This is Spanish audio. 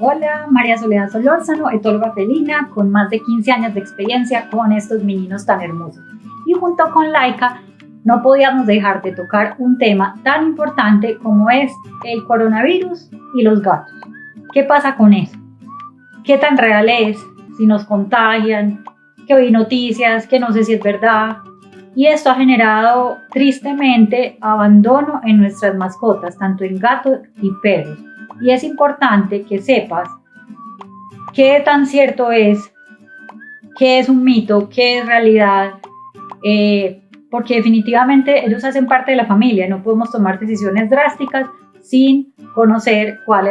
Hola, María Soledad Solórzano, etóloga felina con más de 15 años de experiencia con estos meninos tan hermosos. Y junto con Laika no podíamos dejar de tocar un tema tan importante como es el coronavirus y los gatos. ¿Qué pasa con eso? ¿Qué tan real es? Si nos contagian, que oí noticias, que no sé si es verdad. Y esto ha generado tristemente abandono en nuestras mascotas, tanto en gatos y perros y es importante que sepas qué tan cierto es, qué es un mito, qué es realidad, eh, porque definitivamente ellos hacen parte de la familia, no podemos tomar decisiones drásticas sin conocer cuál es